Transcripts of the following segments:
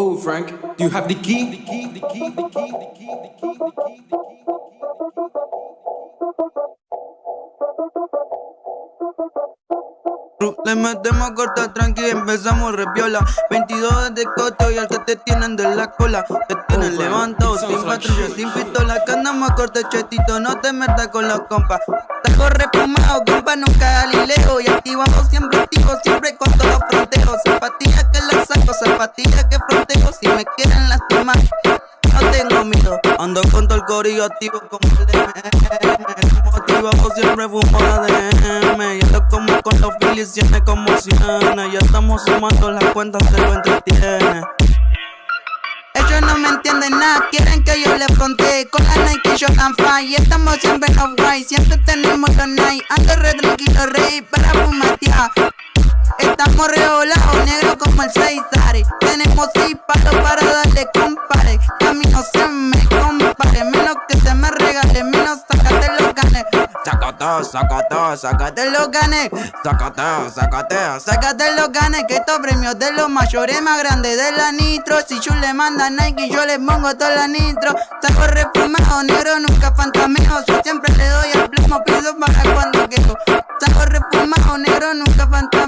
Oh, Frank, do you have the key? The key, the key, the key, the key, the key, the key, the key. Le metemos corta tranqui, empezamos repiola. 22 de coto y al que te tienen de la cola. Te tienen oh, levantado sin patrulla, sin pistola Que andamos corta chetito, no te metas con los compas. Tajo repumado, compa, nunca Galileo Y activamos siempre activo, siempre con todos los fronteos Zapatillas que las saco, zapatillas que fronteo Si me quieren lastimar. No tengo miedo Ando con todo el corillo activo como el DM Motivado siempre fumo ADM Y ando como con los siempre como Siena Ya estamos sumando las cuentas, se lo entretiene. Ellos no me entienden nada, quieren que yo les fronte Con la Nike yo tan Y estamos siempre en off-white Siempre tenemos los night Ando re tranquilo, rey, para fumatear. Estamos revolados, negro como el 6 Palos para darle compare. Que se me compare. Menos que se me regale, menos sácate los ganes Sácate, sácate, sácate los ganes Sácate, sácate, sácate los ganes Que estos premios de los mayores más grandes de la nitro. Si yo le manda Nike yo le pongo toda la nitro. Saco refumado, negro nunca fantameo. Yo siempre le doy el plomo, pido para cuando quiero Saco refumado, negro nunca fantameo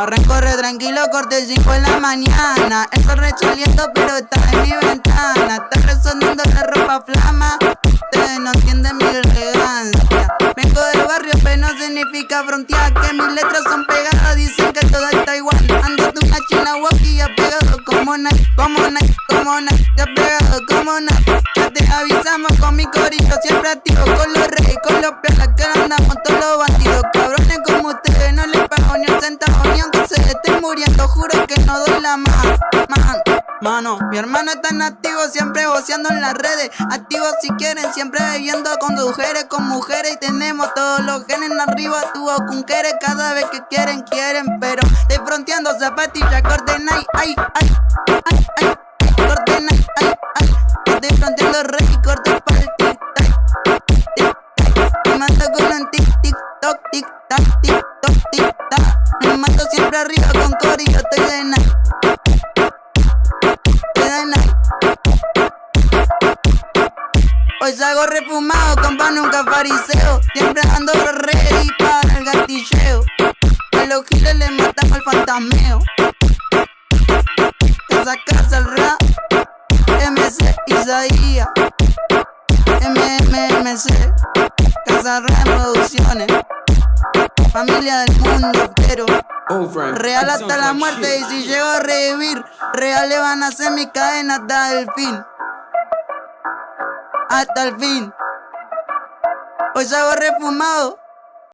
no Arranco re tranquilo, corte 5 en la mañana. Estoy rechaliendo pero está en mi ventana. Está resonando la ropa flama. Ustedes no entienden mi elegancia. Vengo del barrio pero no significa frontear Que mis letras son pegadas, dicen que todo está igual. Ando de una china walkie pegado como Nike Como Nike, como Nike, ya pegado como Nike Ya te avisamos con mi corillo siempre activo Con los reyes, con los piolas que andamos todos los muriendo Juro que no doy la más, man Mano, mi hermano está en activo, siempre goceando en las redes. Activo si quieren, siempre bebiendo con mujeres, con mujeres. Y tenemos todos los genes arriba, tu querer. Cada vez que quieren, quieren Pero de fronteando zapatillas, corte night, ay, ay, ay, ay Corte night, ay, ay De fronteando rey, corte para el tic, Me mato con un cori, yo estoy de night Hoy salgo refumado, compa nunca fariseo. Siempre ando ready para el gatilleo A los giles le matamos el fantasmeo. Esa casa el rap MC Isaías. MMMC Casa Rap Producciones Familia del mundo oh, Real hasta la muerte y si llego a revivir Real le van a hacer mi cadena hasta el fin hasta el fin. Hoy salgo refumado.